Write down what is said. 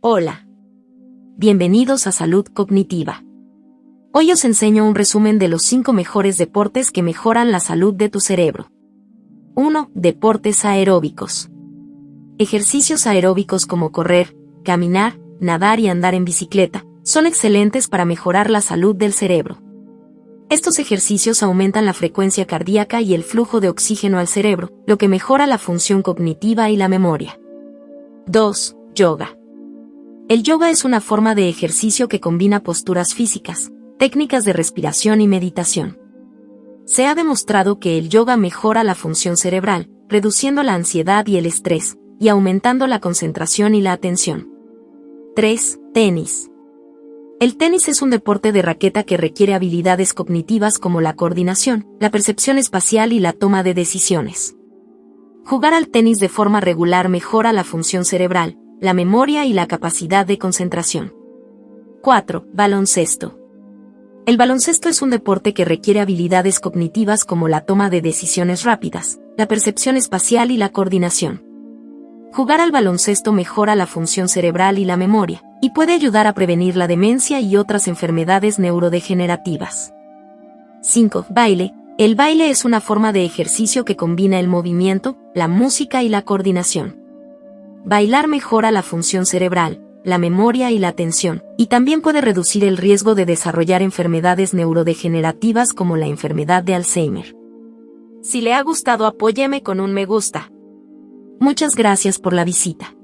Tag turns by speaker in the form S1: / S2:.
S1: Hola. Bienvenidos a Salud Cognitiva. Hoy os enseño un resumen de los 5 mejores deportes que mejoran la salud de tu cerebro. 1. Deportes aeróbicos. Ejercicios aeróbicos como correr, caminar, nadar y andar en bicicleta son excelentes para mejorar la salud del cerebro. Estos ejercicios aumentan la frecuencia cardíaca y el flujo de oxígeno al cerebro, lo que mejora la función cognitiva y la memoria. 2. Yoga. El yoga es una forma de ejercicio que combina posturas físicas, técnicas de respiración y meditación. Se ha demostrado que el yoga mejora la función cerebral, reduciendo la ansiedad y el estrés, y aumentando la concentración y la atención. 3. Tenis. El tenis es un deporte de raqueta que requiere habilidades cognitivas como la coordinación, la percepción espacial y la toma de decisiones. Jugar al tenis de forma regular mejora la función cerebral, la memoria y la capacidad de concentración. 4. Baloncesto. El baloncesto es un deporte que requiere habilidades cognitivas como la toma de decisiones rápidas, la percepción espacial y la coordinación. Jugar al baloncesto mejora la función cerebral y la memoria, y puede ayudar a prevenir la demencia y otras enfermedades neurodegenerativas. 5. Baile. El baile es una forma de ejercicio que combina el movimiento, la música y la coordinación. Bailar mejora la función cerebral, la memoria y la atención, y también puede reducir el riesgo de desarrollar enfermedades neurodegenerativas como la enfermedad de Alzheimer. Si le ha gustado apóyeme con un me gusta. Muchas gracias por la visita.